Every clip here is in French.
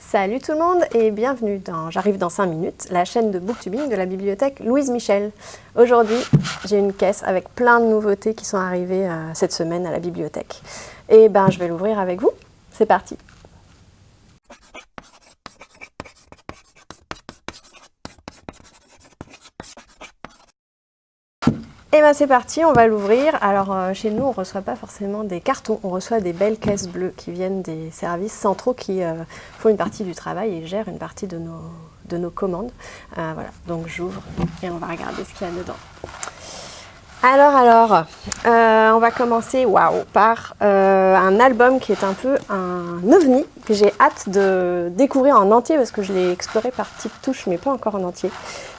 Salut tout le monde et bienvenue dans J'arrive dans 5 minutes, la chaîne de booktubing de la bibliothèque Louise Michel. Aujourd'hui, j'ai une caisse avec plein de nouveautés qui sont arrivées euh, cette semaine à la bibliothèque. Et ben, je vais l'ouvrir avec vous. C'est parti Et bien c'est parti, on va l'ouvrir. Alors euh, chez nous, on ne reçoit pas forcément des cartons, on reçoit des belles caisses bleues qui viennent des services centraux qui euh, font une partie du travail et gèrent une partie de nos, de nos commandes. Euh, voilà, donc j'ouvre et on va regarder ce qu'il y a dedans. Alors, alors, on va commencer waouh, par un album qui est un peu un ovni, j'ai hâte de découvrir en entier parce que je l'ai exploré par petites touches mais pas encore en entier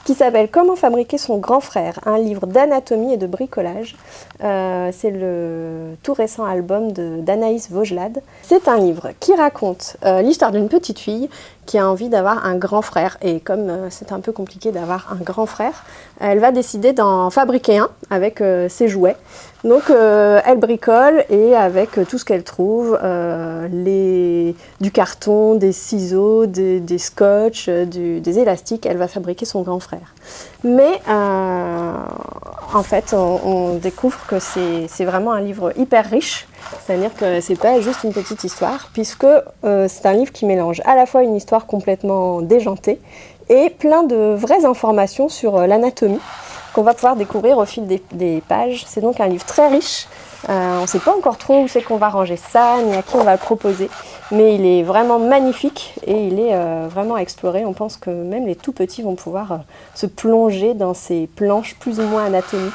qui s'appelle Comment fabriquer son grand frère, un livre d'anatomie et de bricolage. Euh, c'est le tout récent album d'Anaïs Vaugelade. C'est un livre qui raconte euh, l'histoire d'une petite fille qui a envie d'avoir un grand frère. Et comme euh, c'est un peu compliqué d'avoir un grand frère, elle va décider d'en fabriquer un avec ses jouets. Donc elle bricole et avec tout ce qu'elle trouve, les, du carton, des ciseaux, des, des scotch, des élastiques, elle va fabriquer son grand frère. Mais euh, en fait, on, découvre que c'est vraiment un livre hyper riche, c'est-à-dire que c'est pas juste une petite histoire, puisque euh, c'est un livre qui mélange à la fois une histoire complètement déjantée et plein de vraies informations sur euh, l'anatomie qu'on va pouvoir découvrir au fil des pages. C'est donc un livre très riche, euh, on ne sait pas encore trop où c'est qu'on va ranger ça, ni à qui on va le proposer, mais il est vraiment magnifique et il est euh, vraiment à explorer. On pense que même les tout petits vont pouvoir euh, se plonger dans ces planches plus ou moins anatomiques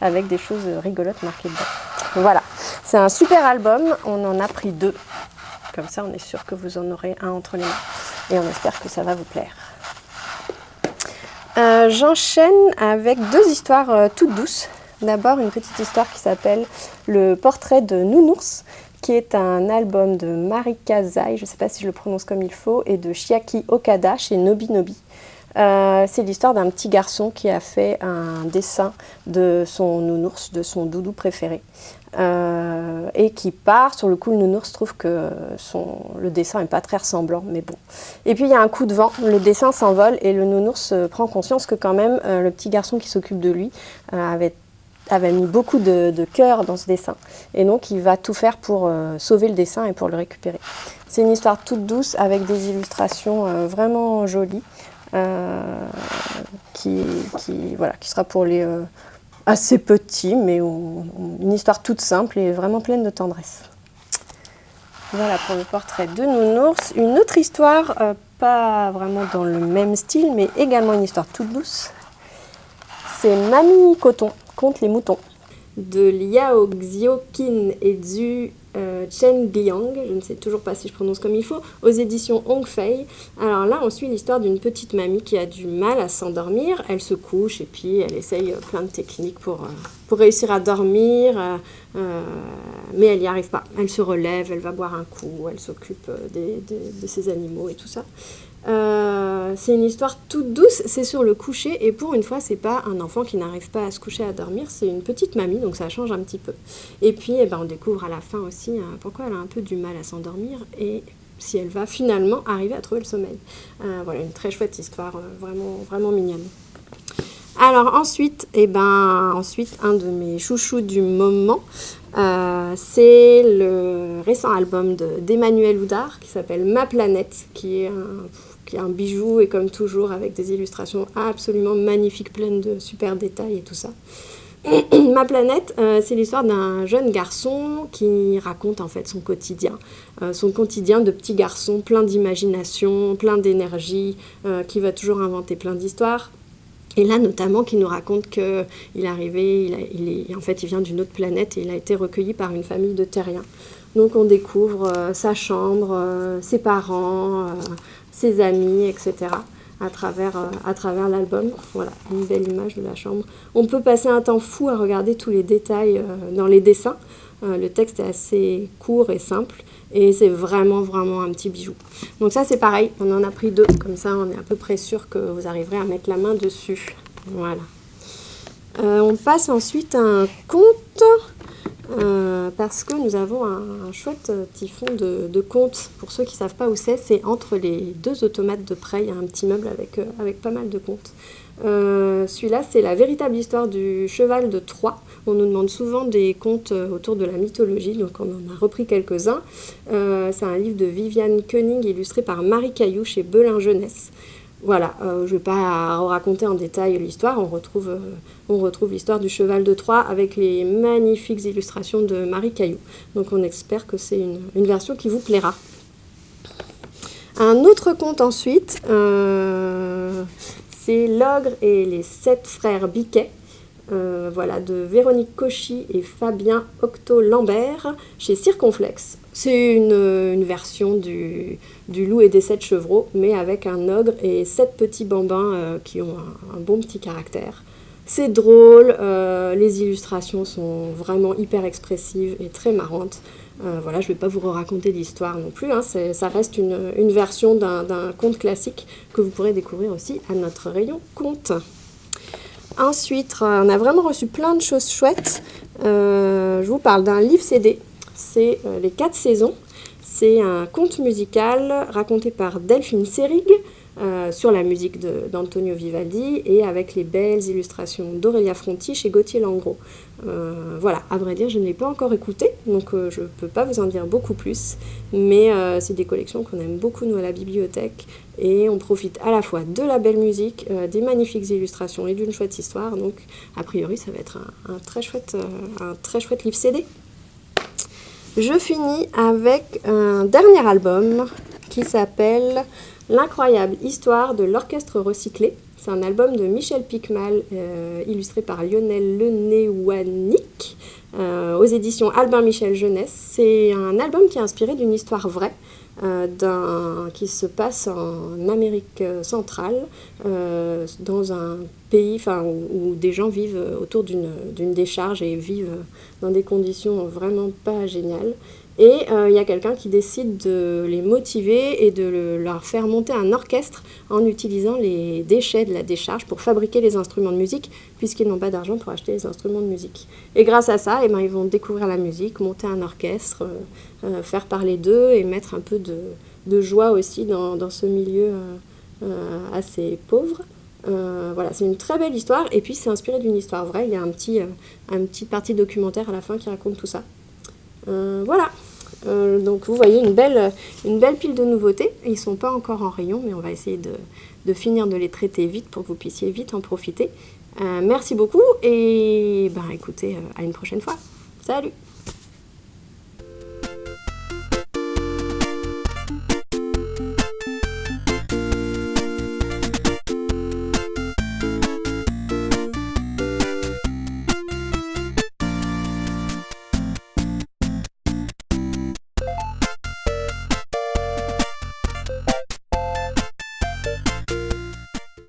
avec des choses rigolotes marquées dedans. Voilà, c'est un super album, on en a pris deux. Comme ça, on est sûr que vous en aurez un entre les mains et on espère que ça va vous plaire. J'enchaîne avec deux histoires toutes douces. D'abord, une petite histoire qui s'appelle Le portrait de Nounours, qui est un album de Marika Zai, je ne sais pas si je le prononce comme il faut, et de Chiaki Okada chez Nobi Nobi. Euh, c'est l'histoire d'un petit garçon qui a fait un dessin de son nounours, de son doudou préféré. Euh, et qui part, sur le coup le nounours trouve que son, le dessin n'est pas très ressemblant, mais bon. Et puis il y a un coup de vent, le dessin s'envole et le nounours prend conscience que quand même euh, le petit garçon qui s'occupe de lui avait avait mis beaucoup de, cœur dans ce dessin. Et donc, il va tout faire pour euh, sauver le dessin et pour le récupérer. C'est une histoire toute douce avec des illustrations euh, vraiment jolies, euh, qui, voilà, qui sera pour les assez petits, mais une histoire toute simple et vraiment pleine de tendresse. Voilà pour le portrait de Nounours. Une autre histoire, pas vraiment dans le même style, mais également une histoire toute douce. C'est Mamie Coton contre les moutons de Liao Xiaoqin et Zhu euh, Chen Gliang, je ne sais toujours pas si je prononce comme il faut, aux éditions Hongfei. Alors là, on suit l'histoire d'une petite mamie qui a du mal à s'endormir. Elle se couche et puis elle essaye euh, plein de techniques pour, euh, pour réussir à dormir, mais elle n'y arrive pas. Elle se relève, elle va boire un coup, elle s'occupe de ses animaux et tout ça. Euh, c'est une histoire toute douce, c'est sur le coucher et pour une fois c'est pas un enfant qui n'arrive pas à se coucher à dormir, c'est une petite mamie donc ça change un petit peu. Et puis eh ben, on découvre à la fin aussi euh, pourquoi elle a un peu du mal à s'endormir et si elle va finalement arriver à trouver le sommeil. Euh, voilà une très chouette histoire, vraiment, vraiment mignonne. Alors ensuite, eh ben, ensuite, un de mes chouchous du moment, c'est le récent album d'Emmanuel Houdard qui s'appelle Ma planète, qui est un bijou et comme toujours avec des illustrations absolument magnifiques, pleines de super détails et tout ça. Ma planète, euh, c'est l'histoire d'un jeune garçon qui raconte en fait son quotidien. Euh, son quotidien de petit garçon plein d'imagination, plein d'énergie, euh, qui va toujours inventer plein d'histoires. Et là, notamment, qui nous raconte qu'il est arrivé, il, est, en fait, il vient d'une autre planète et il a été recueilli par une famille de terriens. Donc on découvre sa chambre, ses parents, ses amis, etc. à travers, euh, à travers l'album. Voilà, une belle image de la chambre. On peut passer un temps fou à regarder tous les détails euh, dans les dessins. Euh, le texte est assez court et simple et c'est vraiment vraiment un petit bijou. Donc ça c'est pareil, on en a pris deux, comme ça on est à peu près sûr que vous arriverez à mettre la main dessus. Voilà. On passe ensuite à un conte parce que nous avons un, chouette petit fond de, de contes. Pour ceux qui ne savent pas où c'est, c'est entre les deux automates de prêt. Il y a un petit meuble avec, avec pas mal de contes. Celui-là, c'est la véritable histoire du cheval de Troie. On nous demande souvent des contes autour de la mythologie, donc on en a repris quelques-uns. c'est un livre de Viviane Koenig illustré par Marie Caillou chez Belin Jeunesse. Voilà, je ne vais pas raconter en détail l'histoire, on retrouve, on retrouve l'histoire du cheval de Troie avec les magnifiques illustrations de Marie Caillou. Donc on espère que c'est une, version qui vous plaira. Un autre conte ensuite, c'est L'ogre et les sept frères Biquet. Euh, voilà, de Véronique Cauchy et Fabien Octo-Lambert chez Circonflex. C'est une, version du, Loup et des sept chevreaux, mais avec un ogre et sept petits bambins euh, qui ont un, bon petit caractère. C'est drôle, euh, les illustrations sont vraiment hyper expressives et très marrantes. voilà, je ne vais pas vous raconter l'histoire non plus, hein, ça reste une, une version d'un conte classique que vous pourrez découvrir aussi à notre rayon conte. Ensuite, euh, on a vraiment reçu plein de choses chouettes. Euh, je vous parle d'un livre CD. C'est euh, Les quatre saisons. C'est un conte musical raconté par Delphine Serig sur la musique d'Antonio Vivaldi et avec les belles illustrations d'Aurélia Fronti chez Gauthier Langros. voilà, à vrai dire, je ne l'ai pas encore écouté, donc je ne peux pas vous en dire beaucoup plus, mais c'est des collections qu'on aime beaucoup, nous, à la bibliothèque et on profite à la fois de la belle musique, euh, des magnifiques illustrations et d'une chouette histoire. Donc, a priori, ça va être un, très, chouette, euh, un très chouette livre CD. Je finis avec un dernier album qui s'appelle L'incroyable histoire de l'orchestre recyclé. C'est un album de Michel Picmal, euh, illustré par Lionel Lenéwanik, aux éditions Albin Michel Jeunesse. C'est un album qui est inspiré d'une histoire vraie. Euh, qui se passe en Amérique centrale, euh, dans un pays où, des gens vivent autour d'une décharge et vivent dans des conditions vraiment pas géniales. Et euh, il y a quelqu'un qui décide de les motiver et de leur faire monter un orchestre en utilisant les déchets de la décharge pour fabriquer les instruments de musique, puisqu'ils n'ont pas d'argent pour acheter les instruments de musique. Et grâce à ça, eh ben, ils vont découvrir la musique, monter un orchestre, euh, euh, faire parler d'eux et mettre un peu de, joie aussi dans, ce milieu assez pauvre. voilà, c'est une très belle histoire et puis c'est inspiré d'une histoire vraie. Il y a un petit, un petit partie documentaire à la fin qui raconte tout ça. Voilà. Euh, donc vous voyez une belle, pile de nouveautés. Ils ne sont pas encore en rayon, mais on va essayer de, finir de les traiter vite pour que vous puissiez vite en profiter. Euh, merci beaucoup et ben, écoutez, euh, à une prochaine fois. Salut